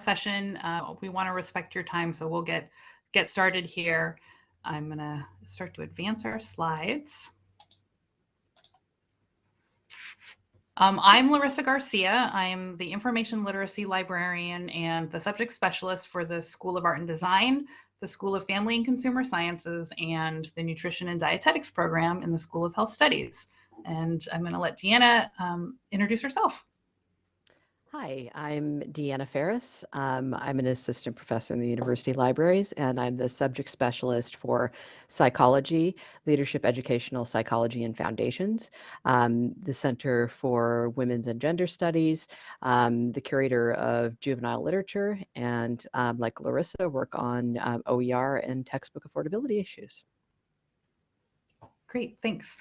session. Uh, we want to respect your time, so we'll get get started here. I'm going to start to advance our slides. Um, I'm Larissa Garcia. I'm the information literacy librarian and the subject specialist for the School of Art and Design, the School of Family and Consumer Sciences, and the Nutrition and Dietetics program in the School of Health Studies. And I'm going to let Deanna um, introduce herself. Hi, I'm Deanna Ferris. Um, I'm an assistant professor in the university libraries, and I'm the subject specialist for psychology, leadership, educational psychology, and foundations, um, the Center for Women's and Gender Studies, um, the curator of juvenile literature, and um, like Larissa, work on um, OER and textbook affordability issues. Great, thanks.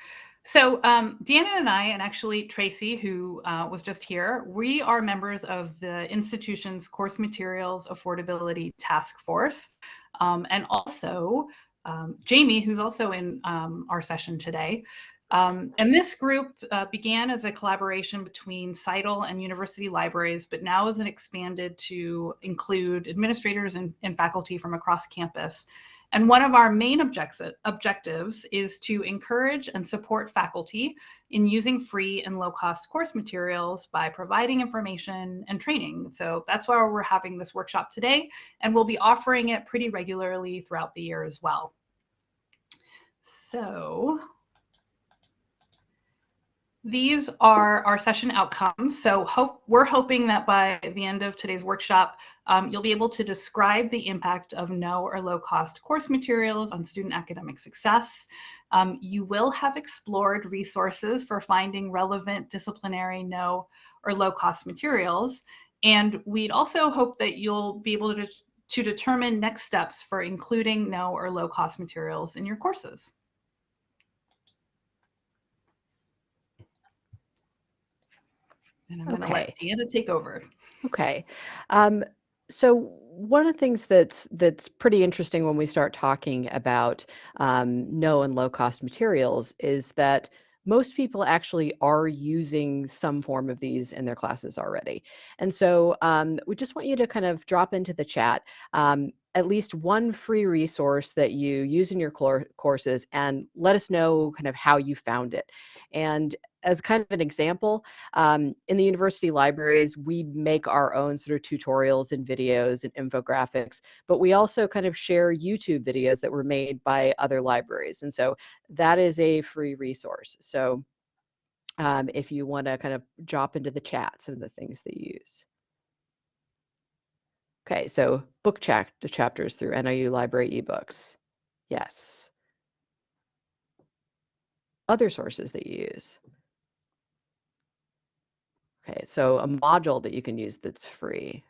So um, Deanna and I, and actually Tracy, who uh, was just here, we are members of the institution's course materials affordability task force. Um, and also um, Jamie, who's also in um, our session today. Um, and this group uh, began as a collaboration between CITL and university libraries, but now is expanded to include administrators and, and faculty from across campus. And one of our main objectives is to encourage and support faculty in using free and low cost course materials by providing information and training. So that's why we're having this workshop today, and we'll be offering it pretty regularly throughout the year as well. So these are our session outcomes. So hope, we're hoping that by the end of today's workshop, um, you'll be able to describe the impact of no or low cost course materials on student academic success. Um, you will have explored resources for finding relevant disciplinary no or low cost materials. And we'd also hope that you'll be able to, to determine next steps for including no or low cost materials in your courses. And I'm going to okay. let Deanna take over. Okay. Um, so one of the things that's that's pretty interesting when we start talking about um, no and low cost materials is that most people actually are using some form of these in their classes already. And so um, we just want you to kind of drop into the chat um, at least one free resource that you use in your courses and let us know kind of how you found it. And as kind of an example, um, in the university libraries, we make our own sort of tutorials and videos and infographics, but we also kind of share YouTube videos that were made by other libraries. And so that is a free resource. So um, if you want to kind of drop into the chat some of the things that you use. Okay, so book chapter chapters through NIU Library ebooks. Yes. Other sources that you use. Okay, so a module that you can use that's free.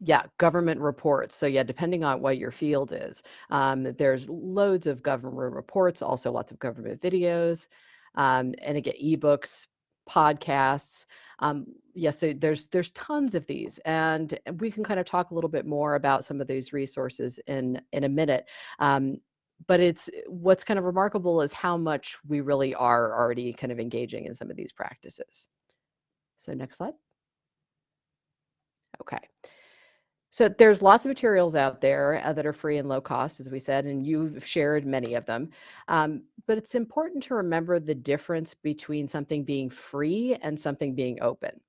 Yeah, government reports. So yeah, depending on what your field is, um, there's loads of government reports, also lots of government videos, um, and again, ebooks, podcasts. Um, yes, yeah, so there's there's tons of these, and we can kind of talk a little bit more about some of these resources in in a minute. Um, but it's what's kind of remarkable is how much we really are already kind of engaging in some of these practices. So next slide. Okay. So there's lots of materials out there uh, that are free and low cost, as we said, and you've shared many of them. Um, but it's important to remember the difference between something being free and something being open.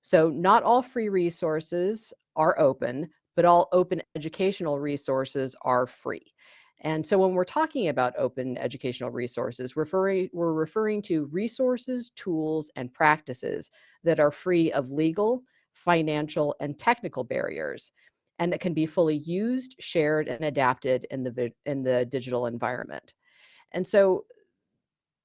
So not all free resources are open, but all open educational resources are free. And so when we're talking about open educational resources, referring, we're referring to resources, tools, and practices that are free of legal, financial, and technical barriers, and that can be fully used, shared, and adapted in the, in the digital environment. And so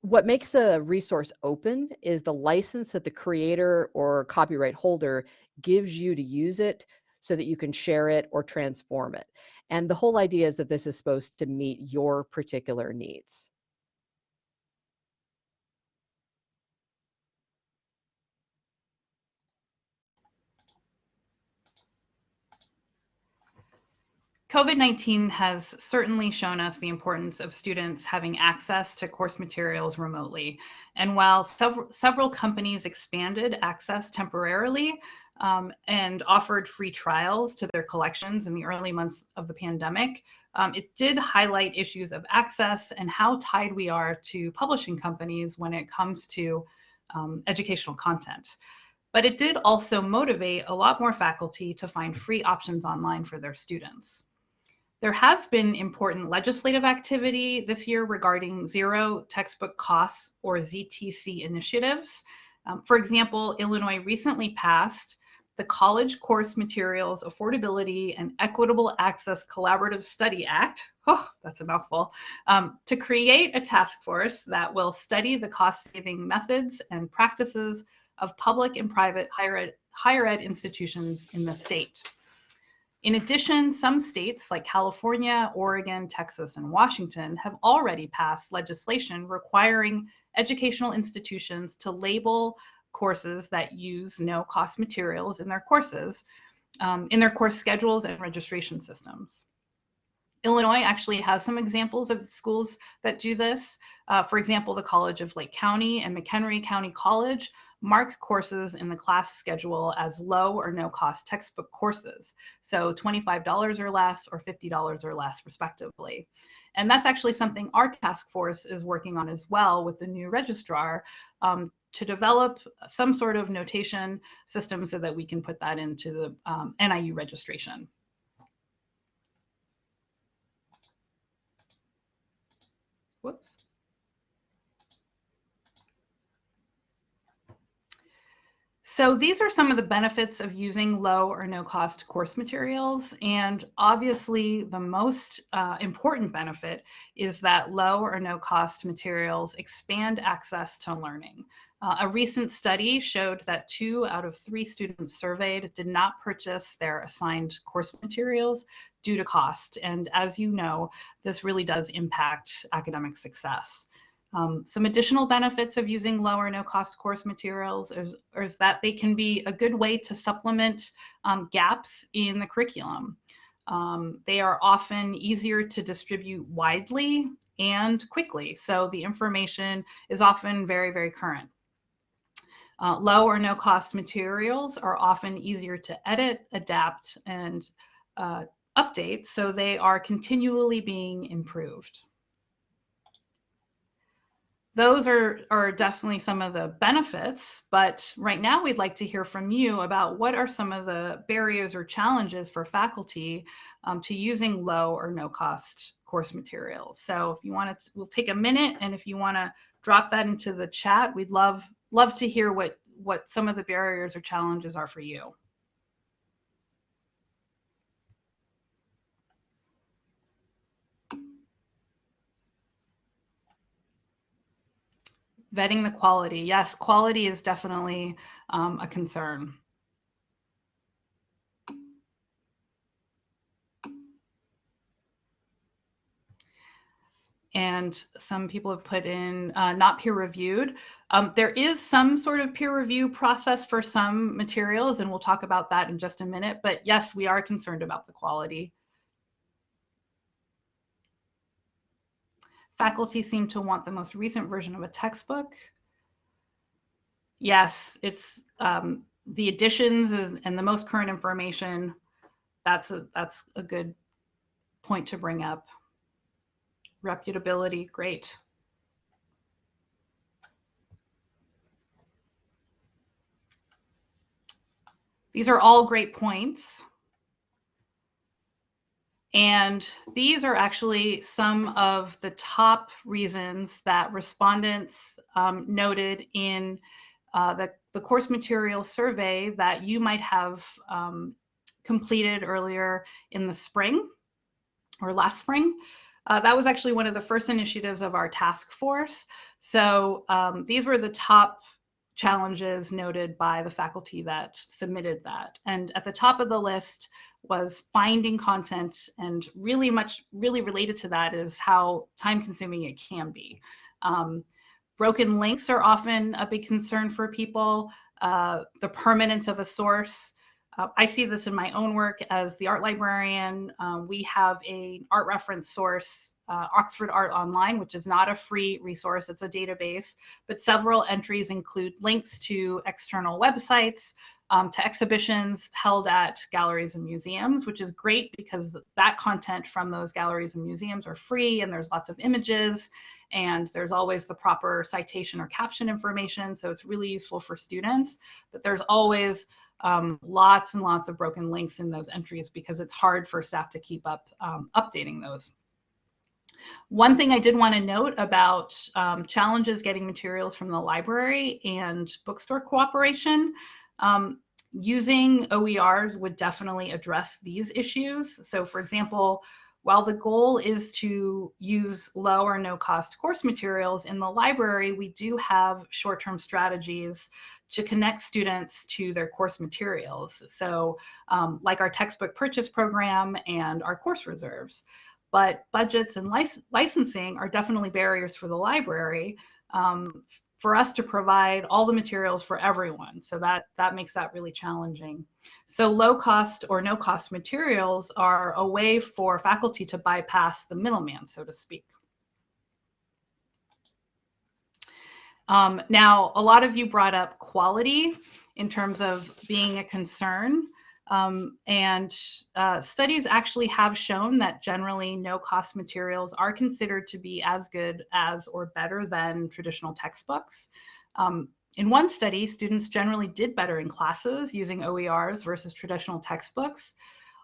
what makes a resource open is the license that the creator or copyright holder gives you to use it so that you can share it or transform it. And the whole idea is that this is supposed to meet your particular needs. COVID-19 has certainly shown us the importance of students having access to course materials remotely. And while several, several companies expanded access temporarily um, and offered free trials to their collections in the early months of the pandemic, um, it did highlight issues of access and how tied we are to publishing companies when it comes to um, educational content. But it did also motivate a lot more faculty to find free options online for their students. There has been important legislative activity this year regarding zero textbook costs or ZTC initiatives. Um, for example, Illinois recently passed the College Course Materials Affordability and Equitable Access Collaborative Study Act, oh, that's a mouthful, um, to create a task force that will study the cost saving methods and practices of public and private higher ed, higher ed institutions in the state. In addition, some states like California, Oregon, Texas, and Washington have already passed legislation requiring educational institutions to label courses that use no cost materials in their courses, um, in their course schedules and registration systems. Illinois actually has some examples of schools that do this. Uh, for example, the College of Lake County and McHenry County College mark courses in the class schedule as low or no cost textbook courses. So $25 or less or $50 or less respectively. And that's actually something our task force is working on as well with the new registrar um, to develop some sort of notation system so that we can put that into the um, NIU registration. Whoops. So these are some of the benefits of using low or no cost course materials. And obviously the most uh, important benefit is that low or no cost materials expand access to learning. Uh, a recent study showed that two out of three students surveyed did not purchase their assigned course materials due to cost. And as you know, this really does impact academic success. Um, some additional benefits of using low or no cost course materials is, is that they can be a good way to supplement um, gaps in the curriculum. Um, they are often easier to distribute widely and quickly, so the information is often very, very current. Uh, low or no cost materials are often easier to edit, adapt, and uh, update, so they are continually being improved those are, are definitely some of the benefits, but right now we'd like to hear from you about what are some of the barriers or challenges for faculty um, to using low or no cost course materials. So if you want to, we'll take a minute and if you want to drop that into the chat, we'd love, love to hear what, what some of the barriers or challenges are for you. vetting the quality. Yes, quality is definitely um, a concern. And some people have put in uh, not peer reviewed. Um, there is some sort of peer review process for some materials, and we'll talk about that in just a minute. But yes, we are concerned about the quality. Faculty seem to want the most recent version of a textbook. Yes, it's um, the additions and the most current information. That's a, that's a good point to bring up. Reputability, great. These are all great points. And these are actually some of the top reasons that respondents um, noted in uh, the, the course material survey that you might have um, completed earlier in the spring or last spring. Uh, that was actually one of the first initiatives of our task force. So um, these were the top challenges noted by the faculty that submitted that. And at the top of the list was finding content and really much really related to that is how time consuming it can be um, broken links are often a big concern for people uh, the permanence of a source uh, I see this in my own work as the art librarian. Um, we have a art reference source, uh, Oxford Art Online, which is not a free resource, it's a database, but several entries include links to external websites, um, to exhibitions held at galleries and museums, which is great because that content from those galleries and museums are free and there's lots of images and there's always the proper citation or caption information. So it's really useful for students, but there's always um, lots and lots of broken links in those entries because it's hard for staff to keep up um, updating those. One thing I did want to note about um, challenges getting materials from the library and bookstore cooperation, um, using OERs would definitely address these issues. So for example, while the goal is to use low or no cost course materials in the library, we do have short-term strategies to connect students to their course materials. So um, like our textbook purchase program and our course reserves. But budgets and lic licensing are definitely barriers for the library um, for us to provide all the materials for everyone. So that, that makes that really challenging. So low cost or no cost materials are a way for faculty to bypass the middleman, so to speak. Um, now, a lot of you brought up quality in terms of being a concern. Um, and uh, studies actually have shown that generally no cost materials are considered to be as good as or better than traditional textbooks. Um, in one study, students generally did better in classes using OERs versus traditional textbooks.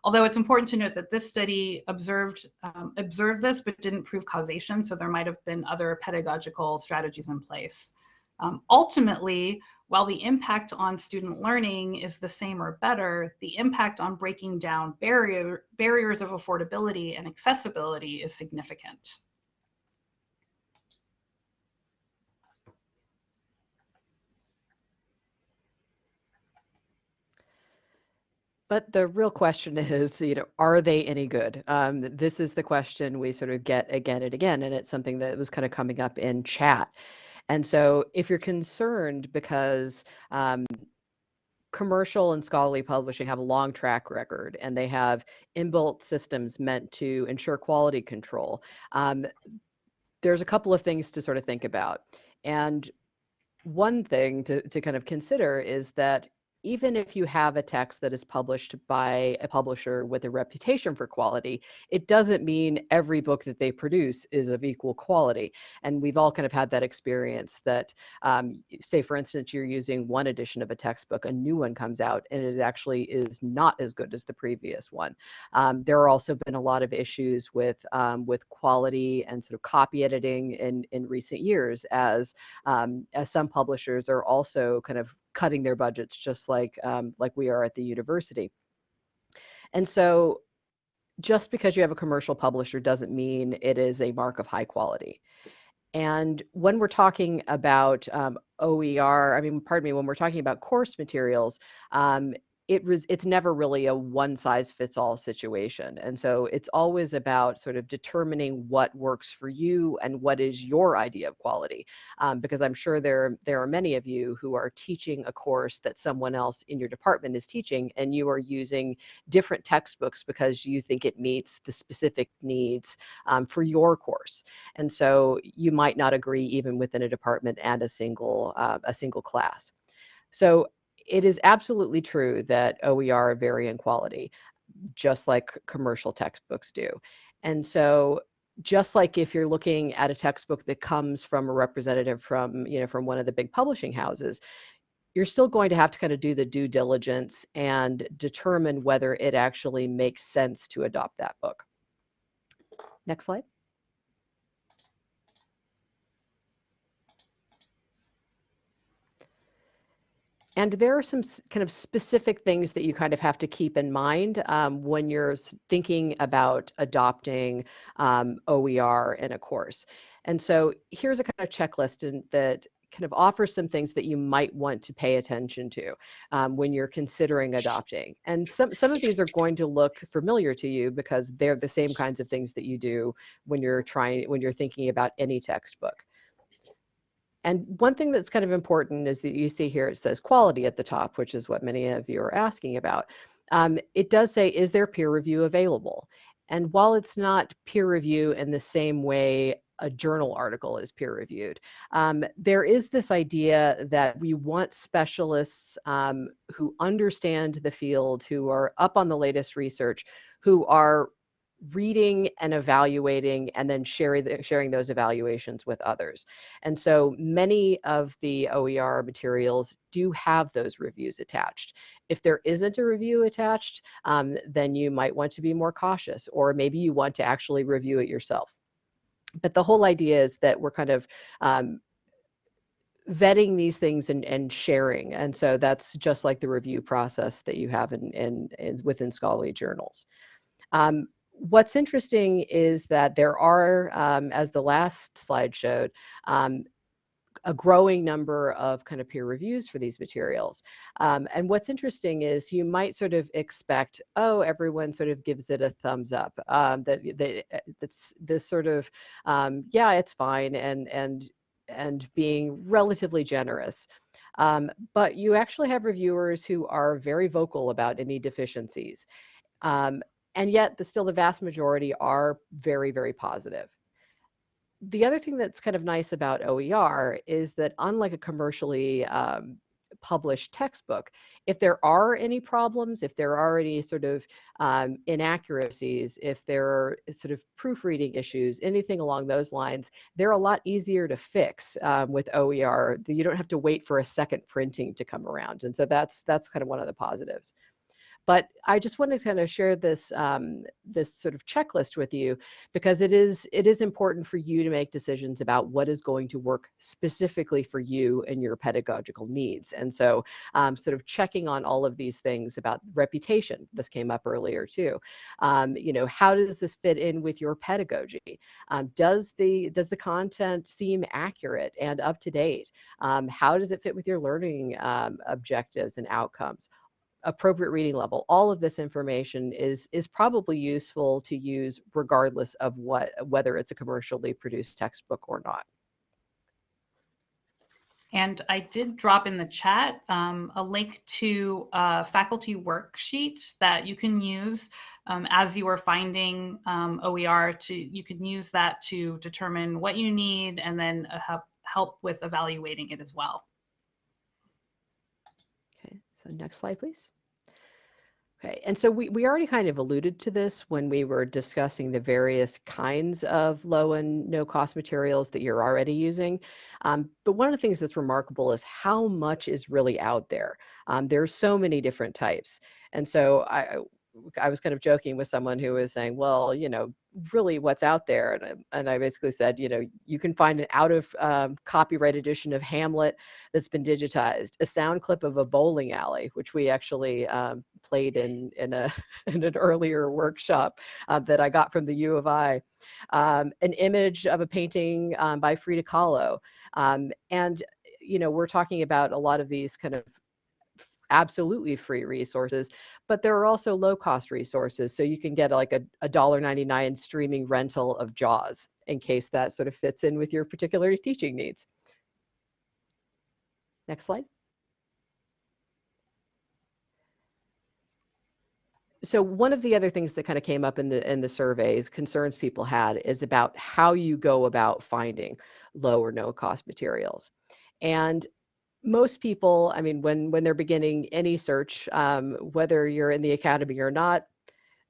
Although it's important to note that this study observed, um, observed this but didn't prove causation, so there might have been other pedagogical strategies in place. Um, ultimately, while the impact on student learning is the same or better, the impact on breaking down barrier, barriers of affordability and accessibility is significant. But the real question is, you know, are they any good? Um, this is the question we sort of get again and again, and it's something that was kind of coming up in chat. And so if you're concerned because um, commercial and scholarly publishing have a long track record and they have inbuilt systems meant to ensure quality control, um, there's a couple of things to sort of think about. And one thing to, to kind of consider is that even if you have a text that is published by a publisher with a reputation for quality, it doesn't mean every book that they produce is of equal quality. And we've all kind of had that experience that, um, say, for instance, you're using one edition of a textbook, a new one comes out, and it actually is not as good as the previous one. Um, there are also been a lot of issues with um, with quality and sort of copy editing in in recent years, as um, as some publishers are also kind of cutting their budgets just like um, like we are at the university. And so just because you have a commercial publisher doesn't mean it is a mark of high quality. And when we're talking about um, OER, I mean, pardon me, when we're talking about course materials, um, it was it's never really a one size fits all situation and so it's always about sort of determining what works for you and what is your idea of quality um, because i'm sure there there are many of you who are teaching a course that someone else in your department is teaching and you are using different textbooks because you think it meets the specific needs um, for your course and so you might not agree even within a department and a single uh, a single class. So it is absolutely true that OER vary in quality, just like commercial textbooks do. And so just like if you're looking at a textbook that comes from a representative from, you know, from one of the big publishing houses, you're still going to have to kind of do the due diligence and determine whether it actually makes sense to adopt that book. Next slide. And there are some kind of specific things that you kind of have to keep in mind um, when you're thinking about adopting um, OER in a course. And so here's a kind of checklist in, that kind of offers some things that you might want to pay attention to um, when you're considering adopting. And some, some of these are going to look familiar to you because they're the same kinds of things that you do when you're trying, when you're thinking about any textbook. And one thing that's kind of important is that you see here it says quality at the top, which is what many of you are asking about. Um, it does say, is there peer review available? And while it's not peer review in the same way a journal article is peer reviewed. Um, there is this idea that we want specialists um, who understand the field, who are up on the latest research, who are reading and evaluating and then sharing the, sharing those evaluations with others. And so many of the OER materials do have those reviews attached. If there isn't a review attached, um, then you might want to be more cautious, or maybe you want to actually review it yourself. But the whole idea is that we're kind of um, vetting these things and, and sharing. And so that's just like the review process that you have in, in, in within scholarly journals. Um, what's interesting is that there are, um, as the last slide showed, um, a growing number of kind of peer reviews for these materials. Um, and what's interesting is you might sort of expect, oh, everyone sort of gives it a thumbs up. Um, that that uh, that's this sort of, um, yeah, it's fine, and and and being relatively generous. Um, but you actually have reviewers who are very vocal about any deficiencies. Um, and yet the, still the vast majority are very, very positive. The other thing that's kind of nice about OER is that unlike a commercially um, published textbook, if there are any problems, if there are any sort of um, inaccuracies, if there are sort of proofreading issues, anything along those lines, they're a lot easier to fix um, with OER. You don't have to wait for a second printing to come around. And so that's that's kind of one of the positives. But I just want to kind of share this um, this sort of checklist with you because it is it is important for you to make decisions about what is going to work specifically for you and your pedagogical needs. And so, um, sort of checking on all of these things about reputation. This came up earlier too. Um, you know, how does this fit in with your pedagogy? Um, does the does the content seem accurate and up to date? Um, how does it fit with your learning um, objectives and outcomes? Appropriate reading level. All of this information is is probably useful to use regardless of what whether it's a commercially produced textbook or not. And I did drop in the chat um, a link to a faculty worksheet that you can use um, as you are finding um, OER. To you can use that to determine what you need and then uh, help help with evaluating it as well. Okay, so next slide, please. Okay, and so we, we already kind of alluded to this when we were discussing the various kinds of low and no cost materials that you're already using. Um, but one of the things that's remarkable is how much is really out there. Um, are so many different types. And so I, I was kind of joking with someone who was saying, well, you know, really what's out there. And I, and I basically said, you know, you can find an out of um, copyright edition of Hamlet that's been digitized, a sound clip of a bowling alley, which we actually um, played in, in, a, in an earlier workshop uh, that I got from the U of I, um, an image of a painting um, by Frida Kahlo. Um, and, you know, we're talking about a lot of these kind of absolutely free resources, but there are also low cost resources. So you can get like a $1.99 streaming rental of JAWS in case that sort of fits in with your particular teaching needs. Next slide. so one of the other things that kind of came up in the in the surveys concerns people had is about how you go about finding low or no cost materials and most people, I mean, when when they're beginning any search, um, whether you're in the academy or not,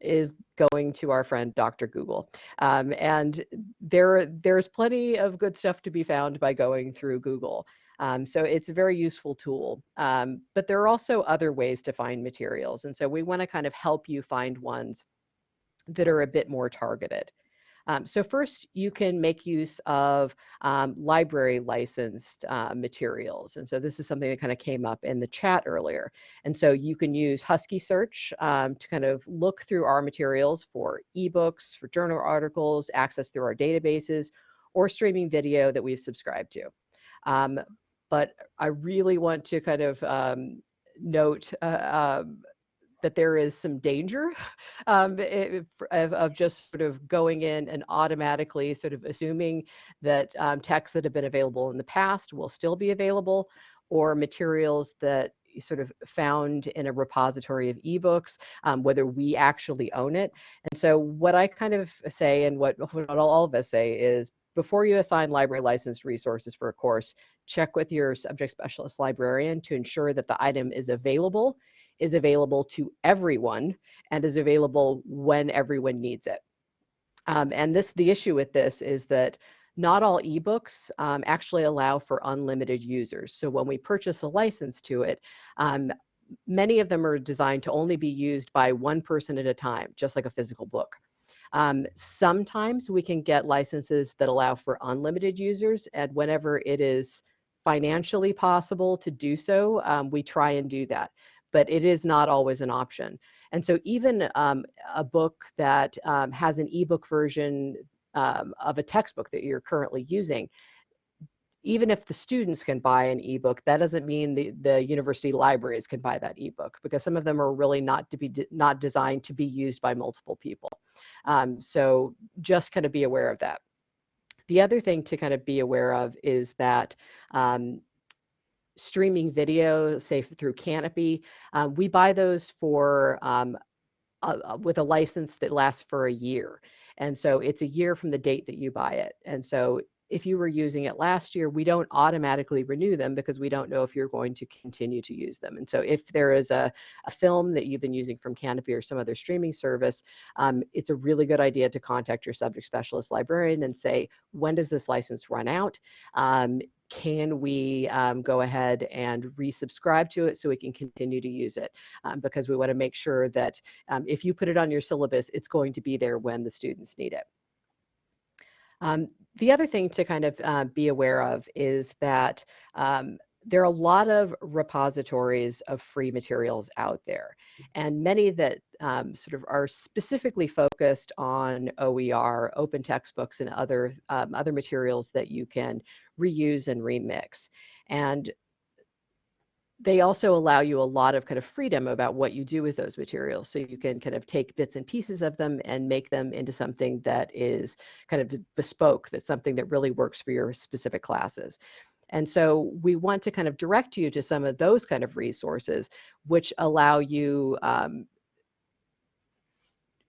is going to our friend Dr. Google. Um, and there there's plenty of good stuff to be found by going through Google. Um, so it's a very useful tool. Um, but there are also other ways to find materials. And so we want to kind of help you find ones that are a bit more targeted. Um, so first, you can make use of um, library licensed uh, materials. And so this is something that kind of came up in the chat earlier. And so you can use Husky Search um, to kind of look through our materials for ebooks, for journal articles, access through our databases, or streaming video that we've subscribed to. Um, but I really want to kind of um, note uh, um, that there is some danger um, it, of, of, just sort of going in and automatically sort of assuming that um, texts that have been available in the past will still be available or materials that sort of found in a repository of ebooks, um, whether we actually own it. And so what I kind of say and what, what all of us say is before you assign library licensed resources for a course, check with your subject specialist librarian to ensure that the item is available, is available to everyone, and is available when everyone needs it. Um, and this, the issue with this is that not all ebooks um, actually allow for unlimited users. So when we purchase a license to it, um, many of them are designed to only be used by one person at a time, just like a physical book. Um, sometimes we can get licenses that allow for unlimited users, and whenever it is financially possible to do so, um, we try and do that. But it is not always an option. And so even um, a book that um, has an ebook version um, of a textbook that you're currently using, even if the students can buy an ebook, that doesn't mean the, the university libraries can buy that ebook because some of them are really not to be de not designed to be used by multiple people. Um, so just kind of be aware of that. The other thing to kind of be aware of is that um, streaming video, say through Kanopy, uh, we buy those for um, with a license that lasts for a year. And so it's a year from the date that you buy it. And so if you were using it last year, we don't automatically renew them because we don't know if you're going to continue to use them. And so if there is a, a film that you've been using from Kanopy or some other streaming service, um, it's a really good idea to contact your subject specialist librarian and say, when does this license run out? Um, can we um, go ahead and resubscribe to it so we can continue to use it? Um, because we want to make sure that um, if you put it on your syllabus, it's going to be there when the students need it. Um, the other thing to kind of uh, be aware of is that um, there are a lot of repositories of free materials out there, and many that um, sort of are specifically focused on OER, open textbooks, and other um, other materials that you can reuse and remix. And they also allow you a lot of kind of freedom about what you do with those materials. So you can kind of take bits and pieces of them and make them into something that is kind of bespoke, that's something that really works for your specific classes. And so we want to kind of direct you to some of those kind of resources, which allow you um,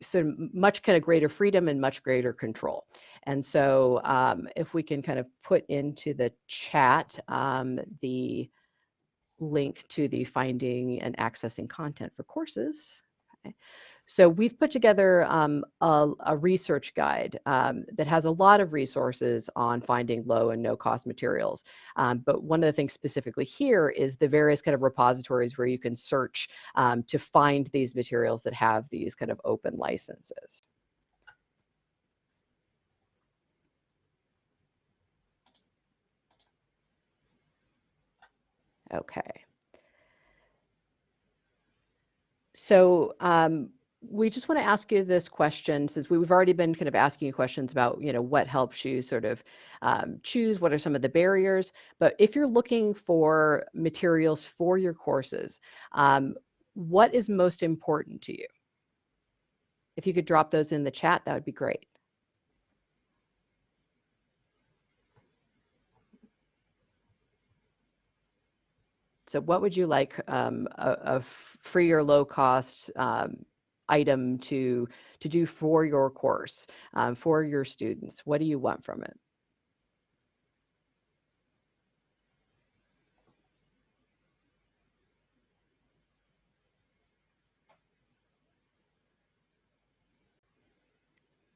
so much kind of greater freedom and much greater control. And so um, if we can kind of put into the chat um, the link to the finding and accessing content for courses. Okay. So we've put together um, a, a, research guide um, that has a lot of resources on finding low and no cost materials. Um, but one of the things specifically here is the various kind of repositories where you can search um, to find these materials that have these kind of open licenses. Okay. So um, we just want to ask you this question since we've already been kind of asking you questions about you know what helps you sort of um, choose what are some of the barriers. But if you're looking for materials for your courses um, what is most important to you? If you could drop those in the chat that would be great So what would you like um, a, a, free or low cost um, item to, to do for your course, um, for your students? What do you want from it?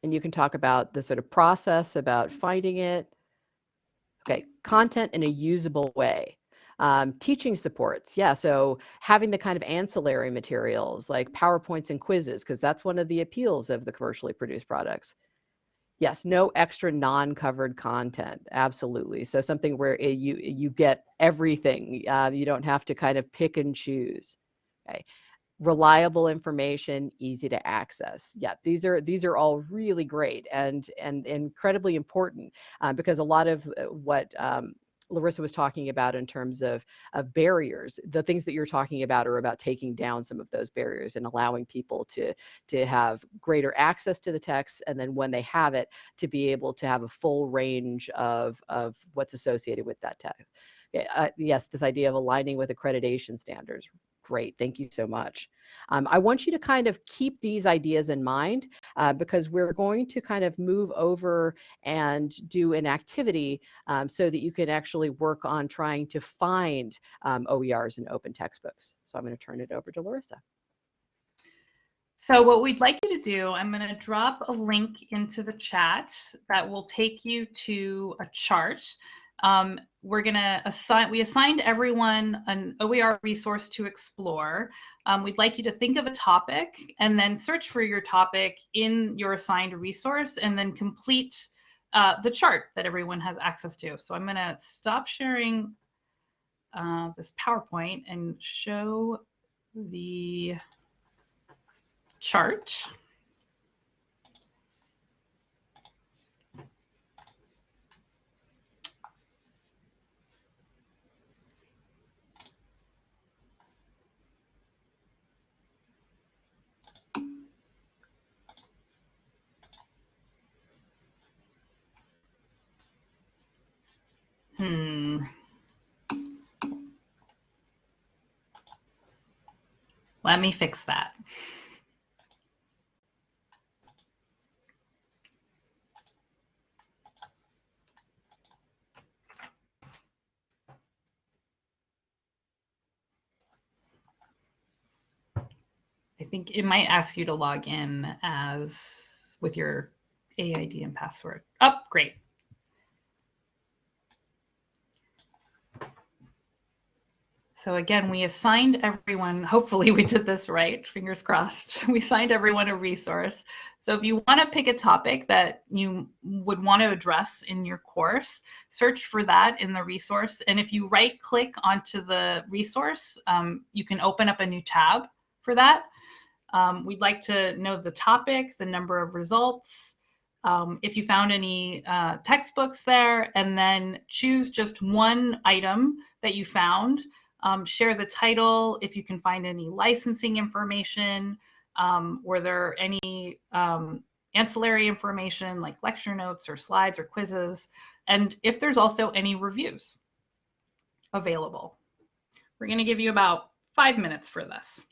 And you can talk about the sort of process about finding it. Okay, content in a usable way. Um, teaching supports, yeah, so having the kind of ancillary materials like PowerPoints and quizzes, because that's one of the appeals of the commercially produced products. Yes, no extra non-covered content, absolutely. So something where it, you you get everything. Uh, you don't have to kind of pick and choose. Okay reliable information easy to access yeah these are these are all really great and and incredibly important uh, because a lot of uh, what um, Larissa was talking about in terms of, of barriers. The things that you're talking about are about taking down some of those barriers and allowing people to, to have greater access to the text. And then when they have it, to be able to have a full range of, of what's associated with that text. Uh, yes, this idea of aligning with accreditation standards, Great, thank you so much. Um, I want you to kind of keep these ideas in mind uh, because we're going to kind of move over and do an activity um, so that you can actually work on trying to find um, OERs in open textbooks. So I'm going to turn it over to Larissa. So what we'd like you to do, I'm going to drop a link into the chat that will take you to a chart um, we're going to assign, we assigned everyone an OER resource to explore. Um, we'd like you to think of a topic and then search for your topic in your assigned resource and then complete uh, the chart that everyone has access to. So I'm going to stop sharing uh, this PowerPoint and show the chart. Let me fix that. I think it might ask you to log in as with your Z-ID and password. Oh, great. So again, we assigned everyone, hopefully we did this right, fingers crossed. We assigned everyone a resource. So if you want to pick a topic that you would want to address in your course, search for that in the resource. And if you right click onto the resource, um, you can open up a new tab for that. Um, we'd like to know the topic, the number of results, um, if you found any uh, textbooks there, and then choose just one item that you found um, share the title if you can find any licensing information. Um, were there any um, ancillary information like lecture notes or slides or quizzes? And if there's also any reviews available. We're going to give you about five minutes for this.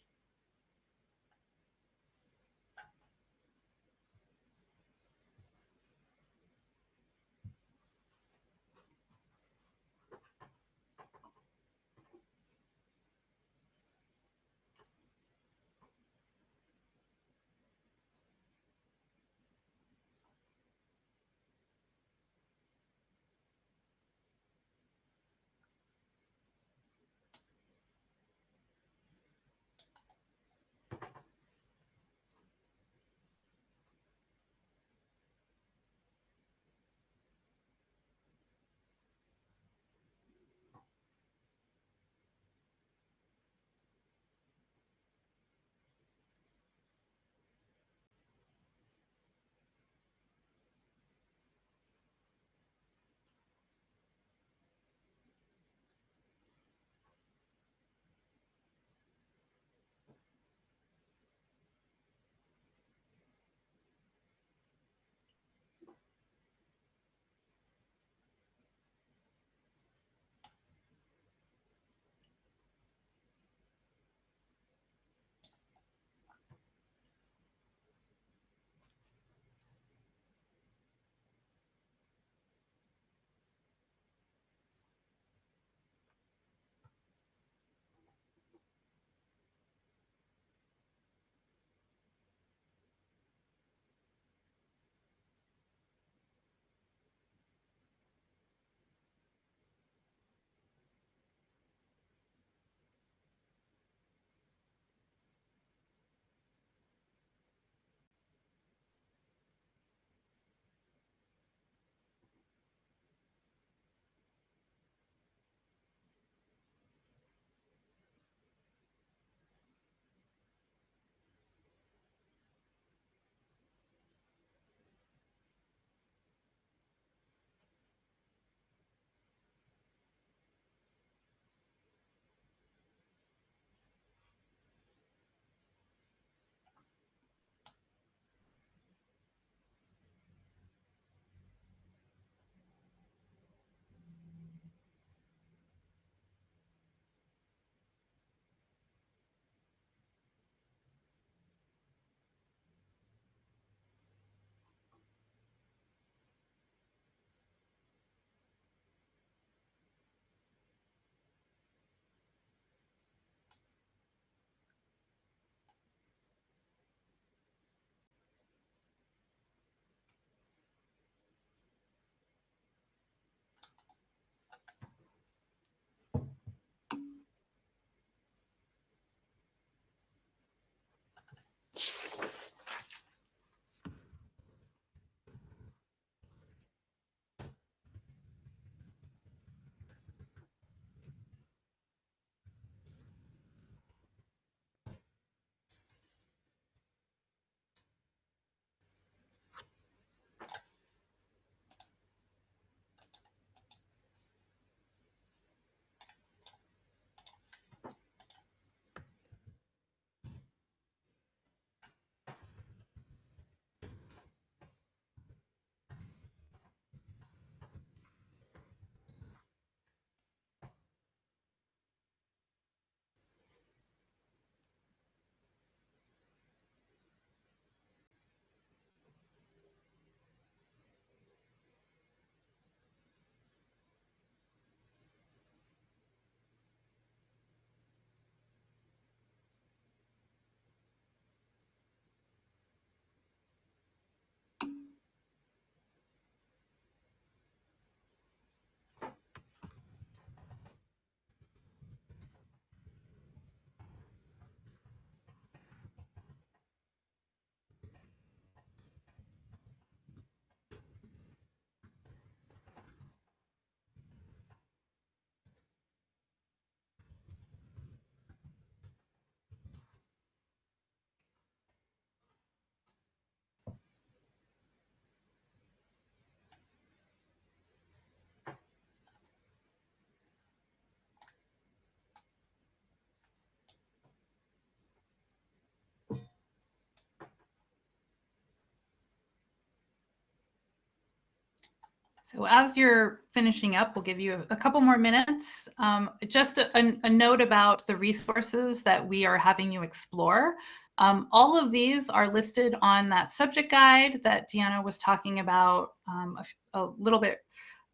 So as you're finishing up, we'll give you a, couple more minutes. Um, just a, a, note about the resources that we are having you explore. Um, all of these are listed on that subject guide that Deanna was talking about um, a, a, little bit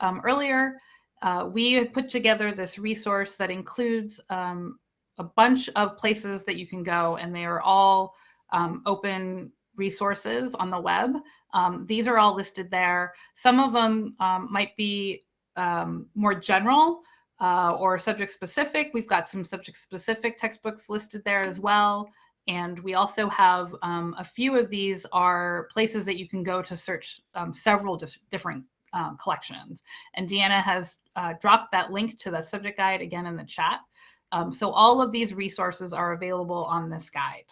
um, earlier. Uh, we put together this resource that includes um, a bunch of places that you can go and they are all um, open resources on the web. Um, these are all listed there. Some of them um, might be um, more general uh, or subject specific. We've got some subject specific textbooks listed there as well. And we also have um, a few of these are places that you can go to search um, several different uh, collections. And Deanna has uh, dropped that link to the subject guide again in the chat. Um, so all of these resources are available on this guide.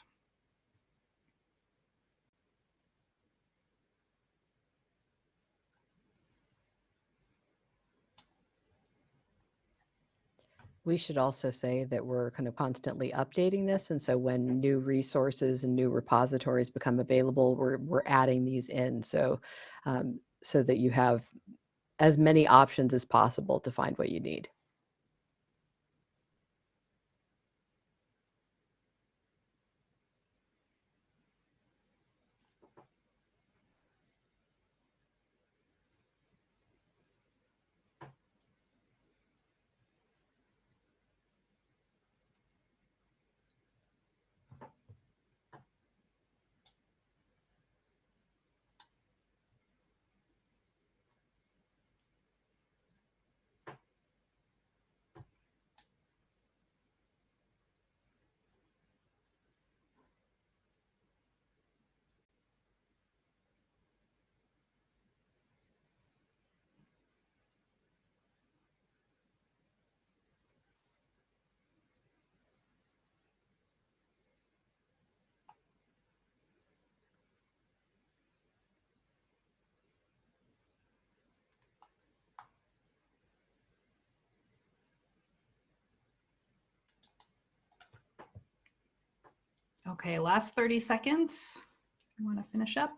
We should also say that we're kind of constantly updating this. And so when new resources and new repositories become available, we're, we're adding these in. So, um, so that you have as many options as possible to find what you need. Okay, last 30 seconds. You want to finish up?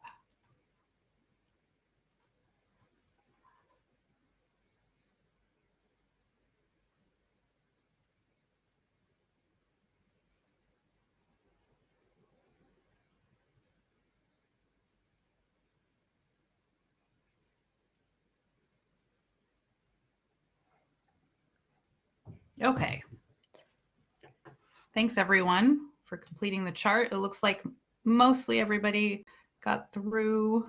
Okay. Thanks, everyone for completing the chart. It looks like mostly everybody got through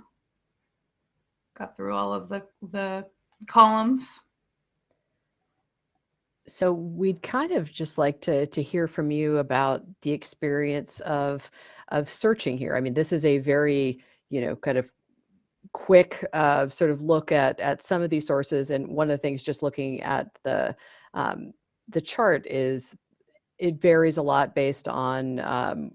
got through all of the the columns. So we'd kind of just like to to hear from you about the experience of of searching here. I mean, this is a very, you know, kind of quick uh, sort of look at at some of these sources. And one of the things just looking at the um, the chart is it varies a lot based on um,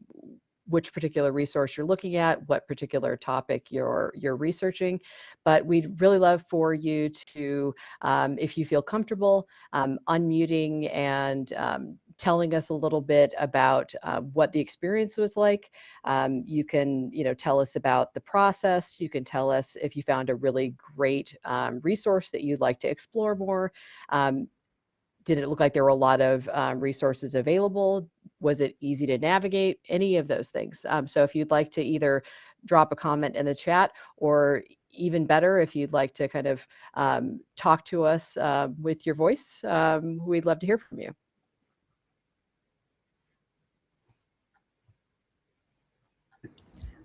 which particular resource you're looking at, what particular topic you're you're researching. But we'd really love for you to, um, if you feel comfortable, um, unmuting and um, telling us a little bit about uh, what the experience was like. Um, you can, you know, tell us about the process. You can tell us if you found a really great um, resource that you'd like to explore more. Did it look like there were a lot of um, resources available? Was it easy to navigate? Any of those things. Um, so if you'd like to either drop a comment in the chat or even better, if you'd like to kind of um, talk to us uh, with your voice, um, we'd love to hear from you.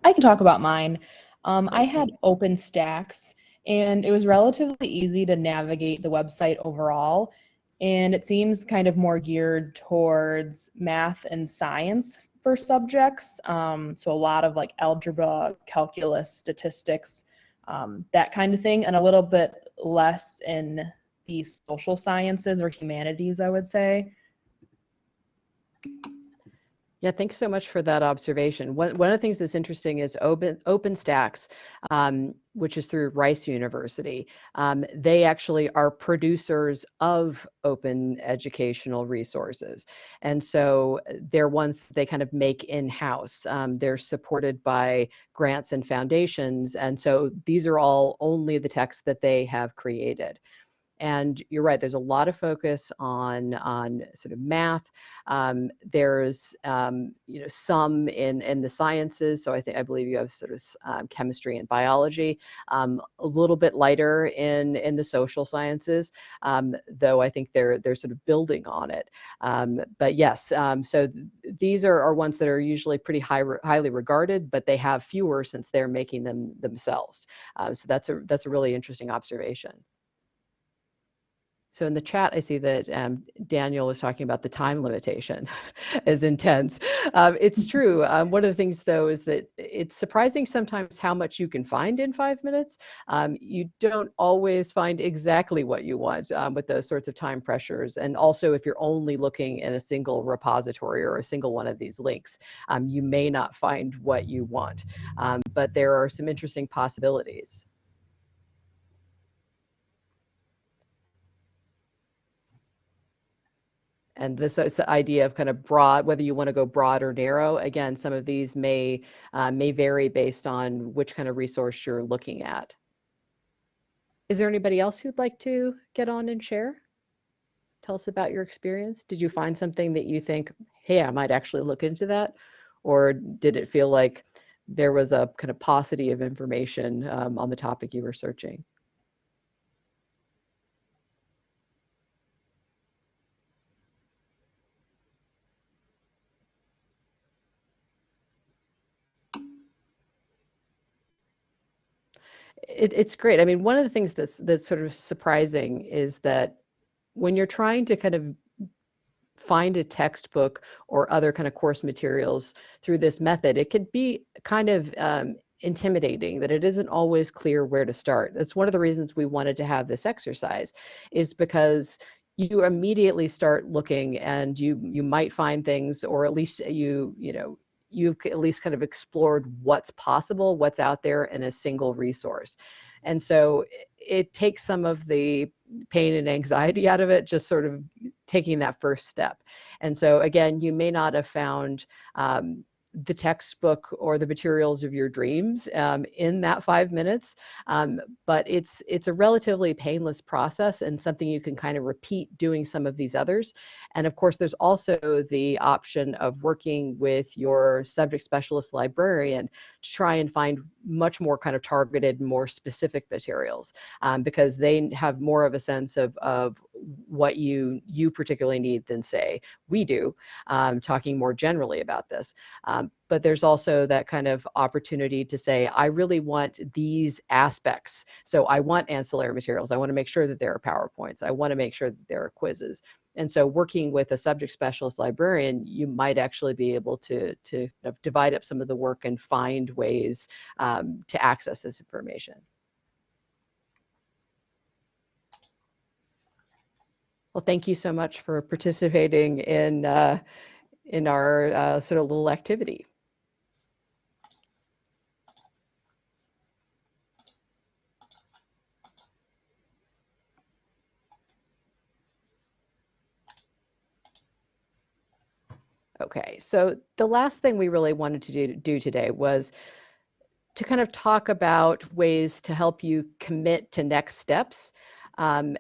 I can talk about mine. Um, I had OpenStax, and it was relatively easy to navigate the website overall and it seems kind of more geared towards math and science for subjects. Um, so a lot of like algebra, calculus, statistics, um, that kind of thing, and a little bit less in the social sciences or humanities, I would say. Yeah, thanks so much for that observation. One, one of the things that's interesting is Open, OpenStax, um, which is through Rice University. Um, they actually are producers of open educational resources. And so uh, they're ones that they kind of make in-house. Um, they're supported by grants and foundations. And so these are all only the texts that they have created. And you're right, there's a lot of focus on, on sort of math. Um, there's, um, you know, some in, in the sciences. So I think, I believe you have sort of um, chemistry and biology, um, a little bit lighter in, in the social sciences, um, though I think they're, they're sort of building on it. Um, but yes, so th these are, are ones that are usually pretty high, highly regarded, but they have fewer since they're making them themselves. so that's a, that's a really interesting observation. So in the chat, I see that um, Daniel was talking about the time limitation is intense. Um, it's true. Um, one of the things, though, is that it's surprising sometimes how much you can find in five minutes. Um, you don't always find exactly what you want um, with those sorts of time pressures. And also, if you're only looking in a single repository or a single one of these links, um, you may not find what you want. but there are some interesting possibilities. And this idea of kind of broad, whether you want to go broad or narrow. Again, some of these may uh, may vary based on which kind of resource you're looking at. Is there anybody else who'd like to get on and share? Tell us about your experience. Did you find something that you think, hey, I might actually look into that? Or did it feel like there was a kind of paucity of information um, on the topic you were searching? It, it's great. I mean, one of the things that's that's sort of surprising is that when you're trying to kind of find a textbook or other kind of course materials through this method, it can be kind of um, intimidating that it isn't always clear where to start. That's one of the reasons we wanted to have this exercise is because you immediately start looking and you you might find things or at least you you know you've at least kind of explored what's possible, what's out there in a single resource. And so it takes some of the pain and anxiety out of it, just sort of taking that first step. And so again, you may not have found um, the textbook or the materials of your dreams um, in that five minutes. Um, but it's it's a relatively painless process and something you can kind of repeat doing some of these others. And of course, there's also the option of working with your subject specialist librarian to try and find much more kind of targeted, more specific materials um, because they have more of a sense of, of what you you particularly need than say we do, um, talking more generally about this. Um, but there's also that kind of opportunity to say, I really want these aspects. So I want ancillary materials. I want to make sure that there are PowerPoints. I want to make sure that there are quizzes. And so working with a subject specialist librarian, you might actually be able to, to divide up some of the work and find ways um, to access this information. Well, thank you so much for participating in, uh, in our uh, sort of little activity. Okay, so the last thing we really wanted to do, do today was to kind of talk about ways to help you commit to next steps. Um,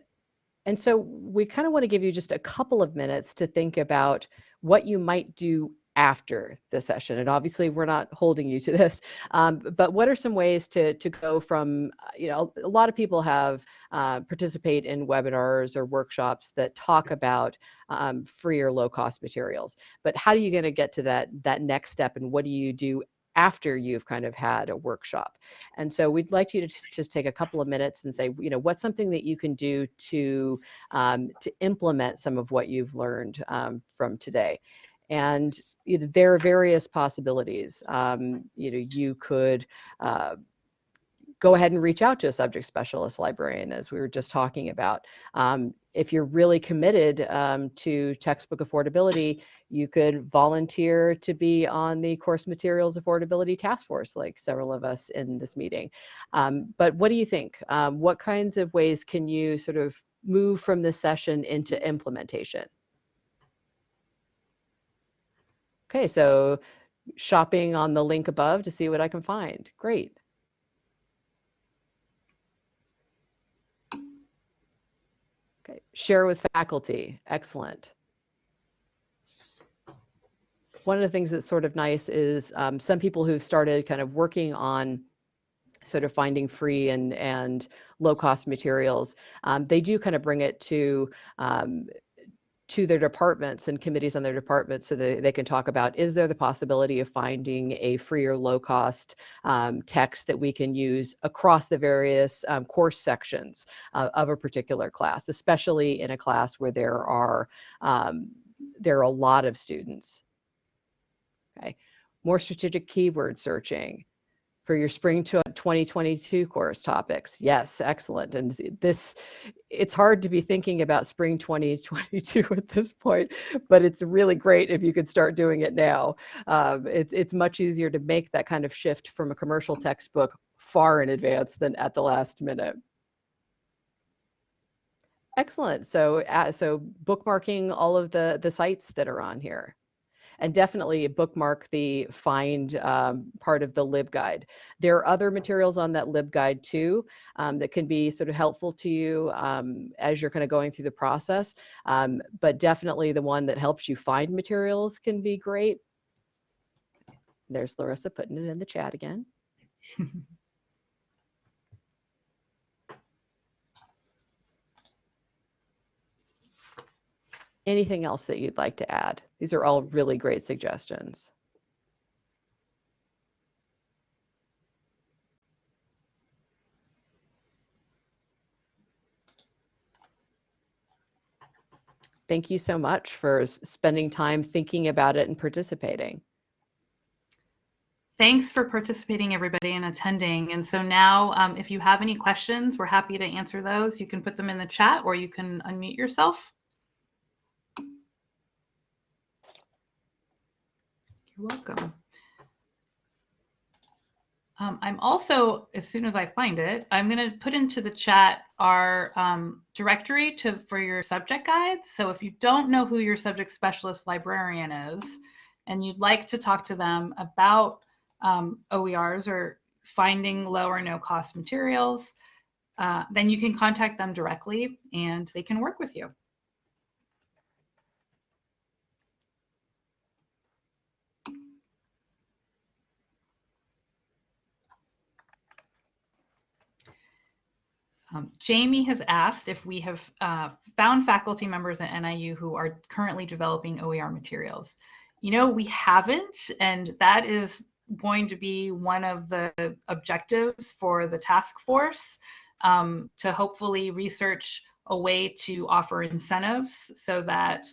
and so we kind of want to give you just a couple of minutes to think about what you might do after the session. And obviously we're not holding you to this, um, but what are some ways to, to go from, uh, you know, a lot of people have uh, participate in webinars or workshops that talk about um, free or low cost materials, but how are you going to get to that, that next step and what do you do after you've kind of had a workshop. And so we'd like you to just take a couple of minutes and say, you know, what's something that you can do to um, to implement some of what you've learned um, from today. And you know, there are various possibilities. Um, you know, you could uh, go ahead and reach out to a subject specialist librarian, as we were just talking about. Um, if you're really committed um, to textbook affordability, you could volunteer to be on the course materials affordability task force, like several of us in this meeting. Um, but what do you think? Um, what kinds of ways can you sort of move from this session into implementation? Okay, so shopping on the link above to see what I can find. Great. Okay, share with faculty. Excellent. One of the things that's sort of nice is um, some people who've started kind of working on sort of finding free and and low cost materials. Um, they do kind of bring it to um, to their departments and committees on their departments so that they can talk about is there the possibility of finding a free or low cost um, text that we can use across the various um, course sections uh, of a particular class especially in a class where there are um, there are a lot of students? Okay. More strategic keyword searching for your spring 2022 course topics. Yes, excellent. And this, it's hard to be thinking about spring 2022 at this point, but it's really great if you could start doing it now. Um, it's, it's much easier to make that kind of shift from a commercial textbook far in advance than at the last minute. Excellent. So, uh, so bookmarking all of the, the sites that are on here and definitely bookmark the find um, part of the LibGuide. There are other materials on that LibGuide too um, that can be sort of helpful to you um, as you're kind of going through the process, um, but definitely the one that helps you find materials can be great. There's Larissa putting it in the chat again. Anything else that you'd like to add? These are all really great suggestions. Thank you so much for spending time thinking about it and participating. Thanks for participating, everybody, and attending. And so now, um, if you have any questions, we're happy to answer those. You can put them in the chat or you can unmute yourself. You're welcome. Um, I'm also, as soon as I find it, I'm going to put into the chat our um, directory to for your subject guides. So if you don't know who your subject specialist librarian is, and you'd like to talk to them about um, OERs or finding low or no cost materials, uh, then you can contact them directly and they can work with you. Um, Jamie has asked if we have uh, found faculty members at NIU who are currently developing OER materials. You know, we haven't, and that is going to be one of the objectives for the task force um, to hopefully research a way to offer incentives so that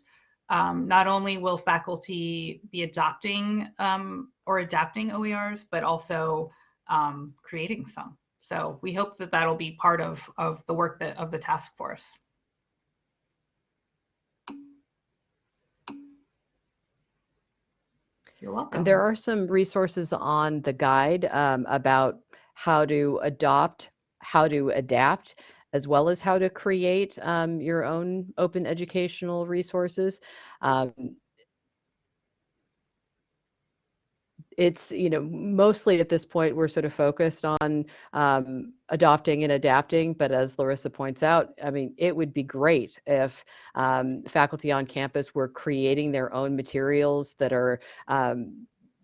um, not only will faculty be adopting um, or adapting OERs, but also um, creating some. So we hope that that'll be part of, of the work that, of the task force. You're welcome. And there are some resources on the guide um, about how to adopt, how to adapt, as well as how to create um, your own open educational resources. Um, it's you know mostly at this point we're sort of focused on um, adopting and adapting but as larissa points out i mean it would be great if um, faculty on campus were creating their own materials that are um,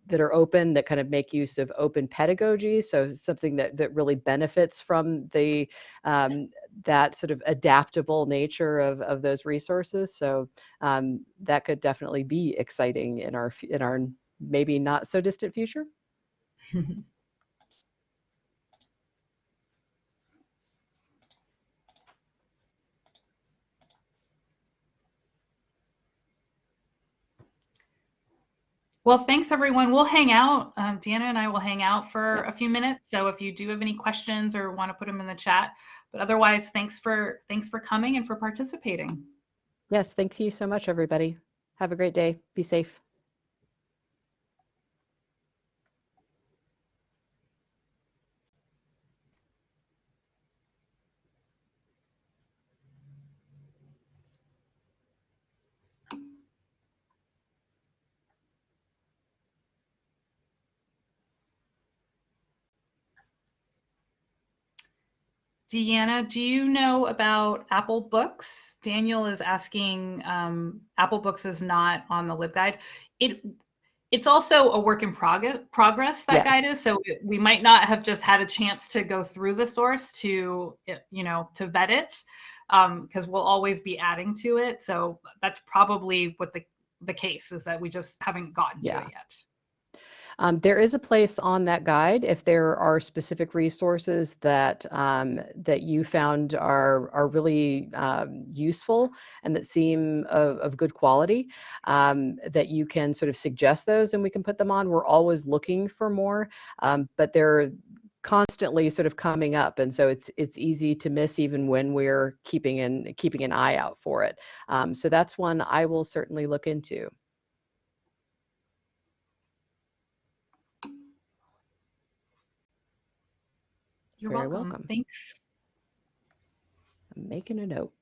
that are open that kind of make use of open pedagogy. So something that that really benefits from the um, that sort of adaptable nature of, of those resources. So um, that could definitely be exciting in our in our maybe not so distant future? Well, thanks everyone. We'll hang out. Um, Deanna and I will hang out for a few minutes. So if you do have any questions or want to put them in the chat, but otherwise, thanks for thanks for coming and for participating. Yes, thanks you so much, everybody. Have a great day. Be safe. Deanna, do you know about Apple Books? Daniel is asking. Um, Apple Books is not on the LibGuide. It it's also a work in prog- progress that Yes. guide is so it- we might not have just had a chance to go through the source to you know to vet it because we'll always be adding to it so that's probably what the the case is that we just haven't gotten Yeah. to it yet Um, there is a place on that guide if there are specific resources that um, that you found are are really um, useful and that seem of, of good quality um, that you can sort of suggest those and we can put them on. We're always looking for more, um, but they're constantly sort of coming up, and so it's it's easy to miss even when we're keeping an keeping an eye out for it. Um, so that's one I will certainly look into. You're Very welcome. welcome. thanks I'm making a note.